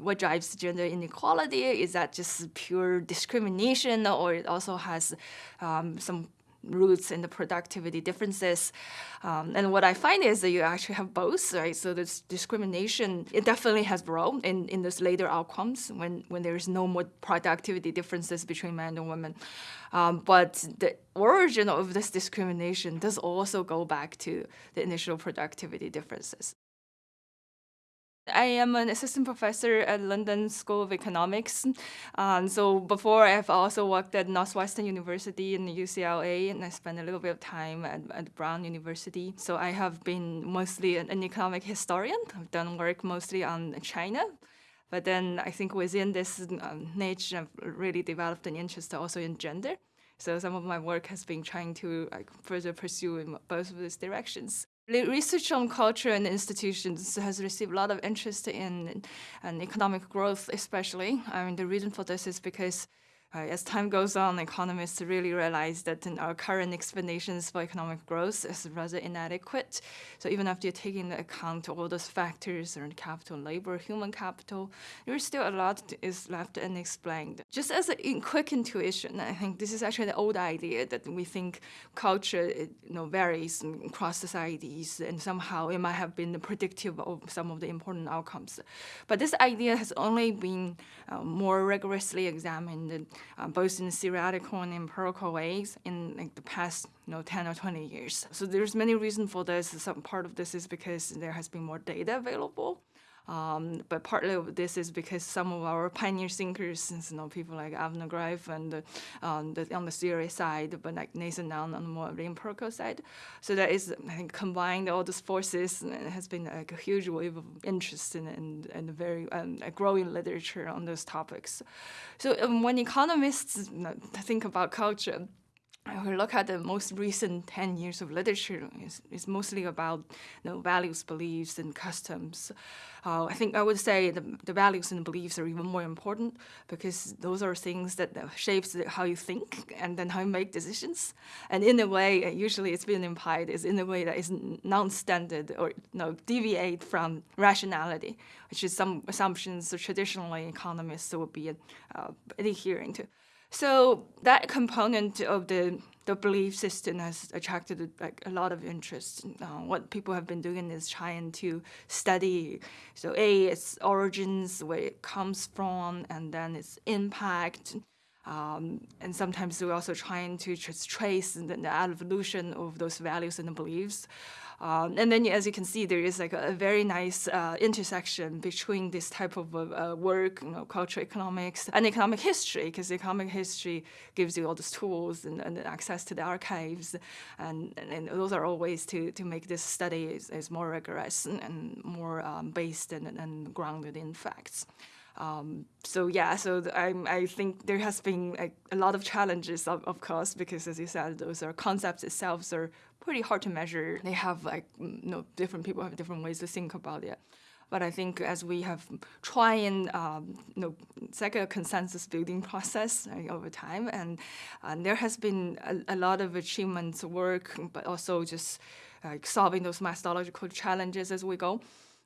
What drives gender inequality? Is that just pure discrimination or it also has um, some roots in the productivity differences. Um, and what I find is that you actually have both, right? So this discrimination, it definitely has role in, in this later outcomes when, when there's no more productivity differences between men and women. Um, but the origin of this discrimination does also go back to the initial productivity differences. I am an assistant professor at London School of Economics. Um, so before, I've also worked at Northwestern University and UCLA, and I spent a little bit of time at, at Brown University. So I have been mostly an, an economic historian. I've done work mostly on China. But then I think within this um, niche, I've really developed an interest also in gender. So some of my work has been trying to like, further pursue in both of these directions. Research on culture and institutions has received a lot of interest in, in economic growth, especially. I mean, the reason for this is because uh, as time goes on, economists really realize that our current explanations for economic growth is rather inadequate. So even after you take into account all those factors around capital, labor, human capital, there's still a lot is left unexplained. Just as a quick intuition, I think this is actually the old idea that we think culture you know, varies across societies and somehow it might have been predictive of some of the important outcomes. But this idea has only been uh, more rigorously examined uh, both in theoretical and empirical ways in like, the past you know, 10 or 20 years. So there's many reasons for this. Some part of this is because there has been more data available. Um, but partly this is because some of our pioneer thinkers, you know, people like Avner Greif and um, the, on the theory side, but like Nathan Nunn on the more empirical side. So that is, I think, combined all those forces and has been like a huge wave of interest in, and and very um, growing literature on those topics. So um, when economists think about culture, we look at the most recent 10 years of literature, it's, it's mostly about you know, values, beliefs, and customs. Uh, I think I would say the, the values and beliefs are even more important because those are things that shapes how you think and then how you make decisions. And in a way, usually it's been implied, is in a way that is non-standard or you know, deviate from rationality, which is some assumptions that traditionally economists would be uh, adhering to. So that component of the the belief system has attracted like a lot of interest. Uh, what people have been doing is trying to study, so A, its origins, where it comes from, and then its impact. Um, and sometimes we're also trying to just trace the, the evolution of those values and beliefs. Um, and then, as you can see, there is like a, a very nice uh, intersection between this type of uh, work, you know, cultural economics, and economic history, because economic history gives you all these tools and, and access to the archives, and, and, and, those are all ways to, to make this study is, is more rigorous and, and more um, based and, and grounded in facts. Um, so yeah, so I, I think there has been a, a lot of challenges, of, of, course, because as you said, those are concepts itself are pretty hard to measure. They have like, you know, different people have different ways to think about it. But I think as we have try and um, you know, it's like a consensus building process right, over time, and, and there has been a, a, lot of achievements work, but also just like solving those methodological challenges as we go.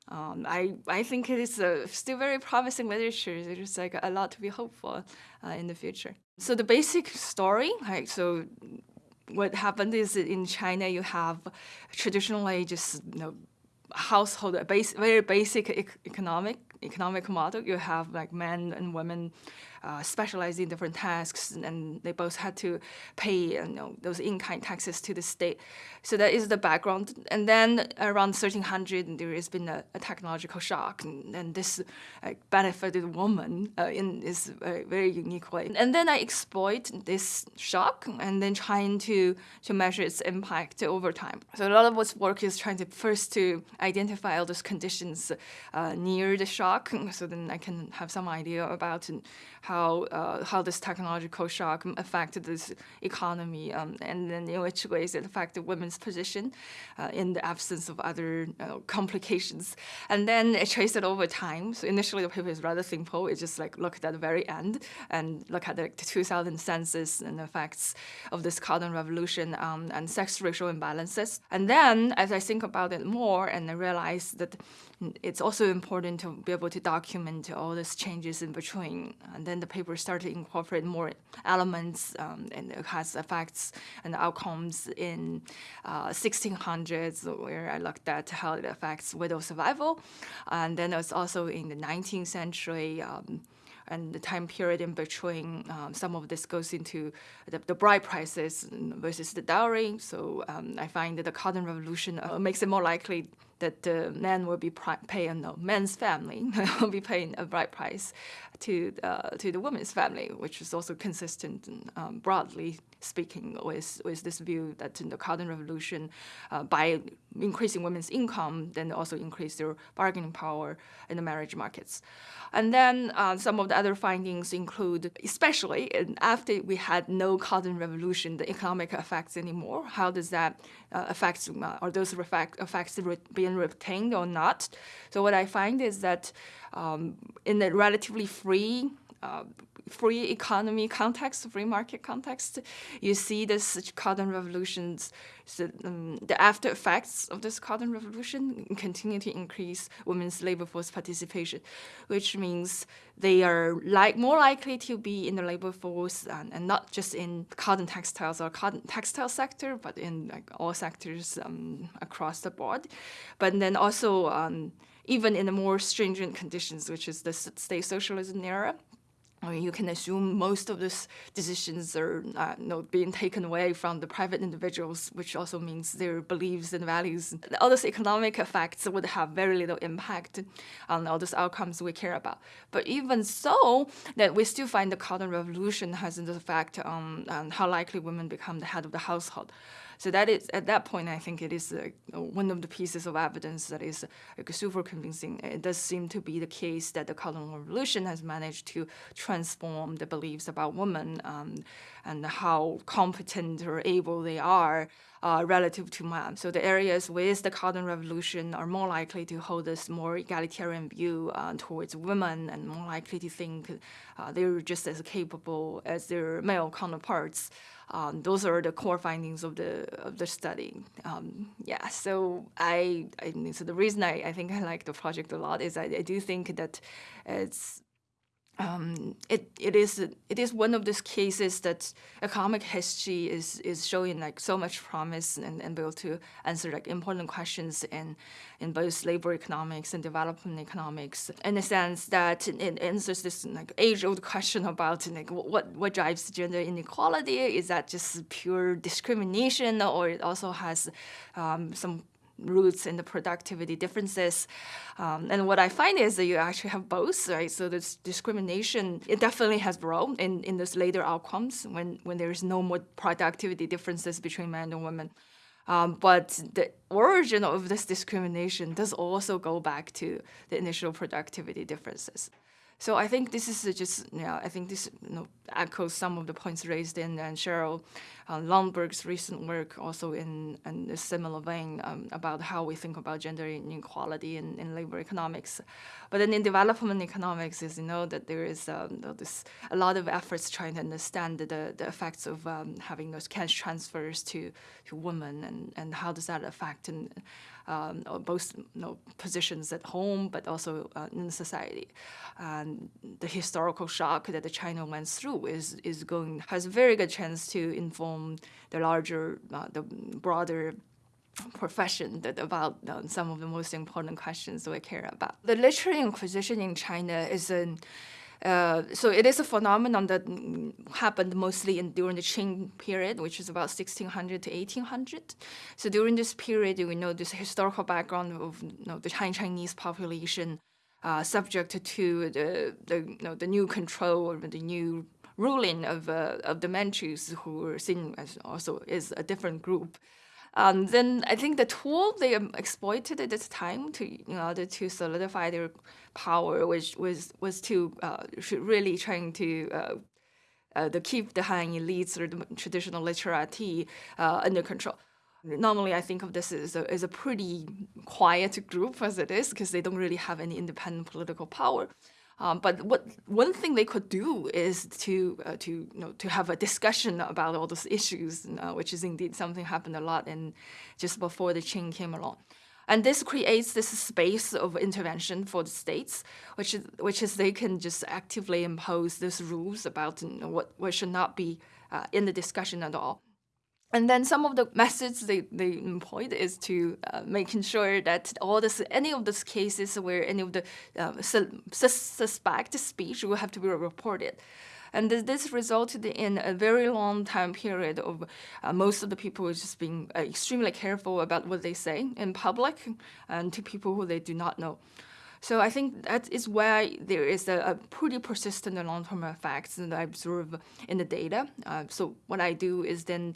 Um, I, I think it is a still very promising literature. There's like a lot to be hopeful uh, in the future. So the basic story, right, so what happened is in China you have traditionally just you know household base, very basic economic economic model. You have like men and women uh, specialize in different tasks, and they both had to pay you know, those in-kind taxes to the state. So that is the background. And then around 1300, there has been a, a technological shock, and, and this uh, benefited women uh, in this very unique way. And then I exploit this shock, and then trying to to measure its impact over time. So a lot of what's work is trying to first to identify all those conditions uh, near the shock, so then I can have some idea about how uh, how this technological shock affected this economy, um, and then in which ways it affected women's position uh, in the absence of other uh, complications. And then it traced it over time. So initially the paper is rather simple. It just like looked at the very end and look at the 2000 census and the effects of this cotton revolution um, and sex ratio imbalances. And then as I think about it more and I realized that it's also important to be able to document all these changes in between. And then the paper started to incorporate more elements um, and it has effects and outcomes in uh, 1600s, where I looked at how it affects widow survival. And then it's also in the 19th century. Um, and the time period in between, um, some of this goes into the, the, bride prices versus the dowry. So um, I find that the cotton revolution uh, makes it more likely that the man will be paying, no, men's family will be paying a bride price to uh, to the woman's family, which is also consistent, um, broadly speaking, with with this view that in the cotton revolution, uh, by increasing women's income, then also increase their bargaining power in the marriage markets. And then uh, some of the other findings include, especially after we had no cotton revolution, the economic effects anymore. How does that uh, affect, uh, are those effects retained or not? So what I find is that um, in a relatively free uh, free economy context, free market context, you see this cotton revolutions, so, um, the after effects of this cotton revolution continue to increase women's labor force participation, which means they are like more likely to be in the labor force and, and not just in cotton textiles or cotton textile sector, but in like all sectors um, across the board. But then also um, even in the more stringent conditions, which is the state socialism era, I mean, you can assume most of these decisions are uh, you know, being taken away from the private individuals, which also means their beliefs and values. All those economic effects would have very little impact on all those outcomes we care about. But even so, that we still find the cotton revolution has an effect on, on how likely women become the head of the household. So that is at that point, I think it is uh, one of the pieces of evidence that is uh, super convincing. It does seem to be the case that the Cotton Revolution has managed to transform the beliefs about women um, and how competent or able they are uh, relative to men. So the areas with the Cotton Revolution are more likely to hold this more egalitarian view uh, towards women and more likely to think uh, they're just as capable as their male counterparts. Um, those are the core findings of the of the study. Um, yeah, so I, I, so the reason I, I think I like the project a lot is I, I do think that it's um, it it is it is one of those cases that economic history is is showing like so much promise and, and able to answer like important questions in in both labor economics and development economics. In the sense that it answers this like age old question about like what what drives gender inequality? Is that just pure discrimination or it also has um, some roots in the productivity differences. Um, and what I find is that you actually have both, right? So this discrimination, it definitely has grown in, in those later outcomes when, when there's no more productivity differences between men and women. Um, but the origin of this discrimination does also go back to the initial productivity differences. So I think this is just, yeah, I think this you know, echoes some of the points raised in and Sheryl uh, Lundberg's recent work also in, in a similar vein um, about how we think about gender inequality in, in labor economics. But then in development economics is, you know, that there is um, this, a lot of efforts trying to understand the, the effects of um, having those cash transfers to, to women and, and how does that affect and, um, both you know, positions at home, but also uh, in society. And the historical shock that China went through is, is going, has a very good chance to inform the larger, uh, the broader profession that about uh, some of the most important questions we care about. The literary inquisition in China is an uh, so it is a phenomenon that happened mostly in during the Qing period, which is about 1600 to 1800. So during this period, we know this historical background of you know, the Chinese population uh, subject to the the, you know, the new control or the new ruling of uh, of the Manchus, who were seen as also is a different group. Um, then I think the tool they exploited at this time to in order to solidify their power was was was to uh, really trying to uh, uh, to keep the Han elites or the traditional literati uh, under control. Normally, I think of this as a, as a pretty quiet group as it is because they don't really have any independent political power. Um, but what one thing they could do is to uh, to you know to have a discussion about all those issues, uh, which is indeed something happened a lot in just before the Qing came along. And this creates this space of intervention for the states, which is, which is they can just actively impose these rules about you know, what, what should not be uh, in the discussion at all. And then some of the methods they, they employed is to uh, making sure that all this any of those cases where any of the uh, su suspect speech will have to be reported. And this resulted in a very long time period of uh, most of the people just being uh, extremely careful about what they say in public and to people who they do not know. So I think that is why there is a, a pretty persistent long-term effects that I observe in the data. Uh, so what I do is then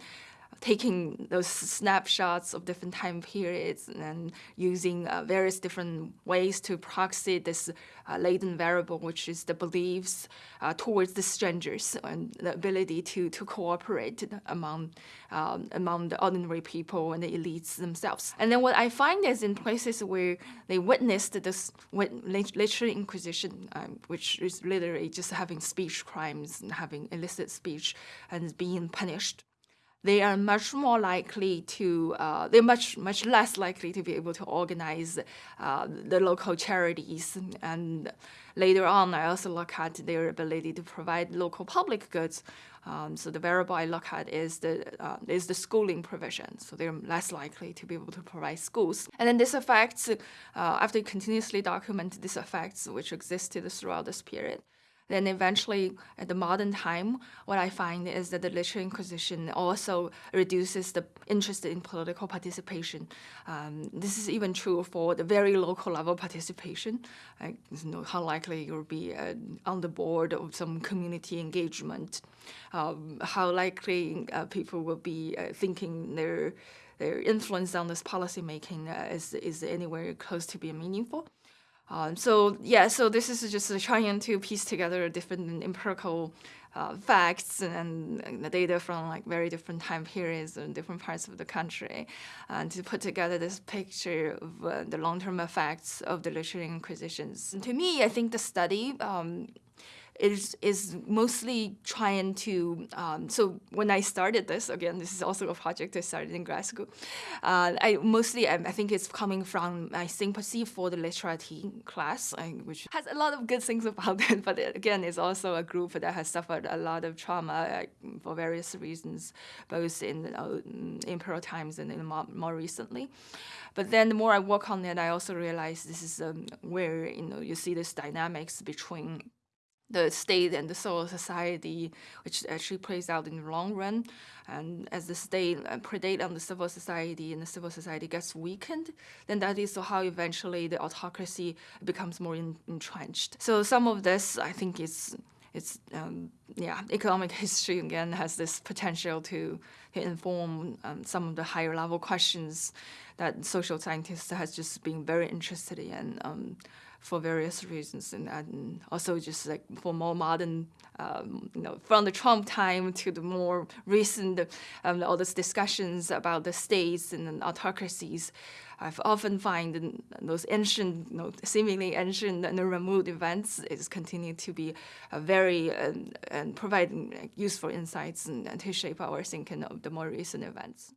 taking those snapshots of different time periods and using uh, various different ways to proxy this uh, latent variable, which is the beliefs uh, towards the strangers and the ability to, to cooperate among, um, among the ordinary people and the elites themselves. And then what I find is in places where they witnessed this literary inquisition, um, which is literally just having speech crimes and having illicit speech and being punished they are much more likely to, uh, they're much, much less likely to be able to organize uh, the local charities. And later on, I also look at their ability to provide local public goods. Um, so the variable I look at is the, uh, is the schooling provision. So they're less likely to be able to provide schools. And then this affects, uh, after continuously document this affects which existed throughout this period, then eventually, at the modern time, what I find is that the literary inquisition also reduces the interest in political participation. Um, this is even true for the very local level participation. Like, you know, how likely you'll be uh, on the board of some community engagement, um, how likely uh, people will be uh, thinking their their influence on this policy making uh, is, is anywhere close to being meaningful. Um, so yeah, so this is just trying to piece together different empirical uh, facts and, and, the data from like very different time periods and different parts of the country, and to put together this picture of uh, the long-term effects of the literary inquisitions. And to me, I think the study um, is is mostly trying to. Um, so when I started this, again, this is also a project I started in grad school. Uh, I mostly I, I, think it's coming from my sympathy for the literati class, which has a lot of good things about it. But it, again, it's also a group that has suffered a lot of trauma for various reasons, both in uh, imperial times and in more, more recently. But then the more I work on it, I also realize this is um, where you know you see this dynamics between the state and the civil society, which actually plays out in the long run. And as the state uh, predate on the civil society and the civil society gets weakened, then that is how eventually the autocracy becomes more entrenched. So some of this, I think, is it's um, yeah, economic history again has this potential to, inform um, some of the higher level questions that social scientists has just been very interested in. Um, for various reasons, and, and also just like for more modern, um, you know, from the Trump time to the more recent, um, all these discussions about the states and autocracies. I've often find those ancient, you know, seemingly ancient and remote events is continue to be very uh, and providing useful insights and, and to shape our thinking of the more recent events.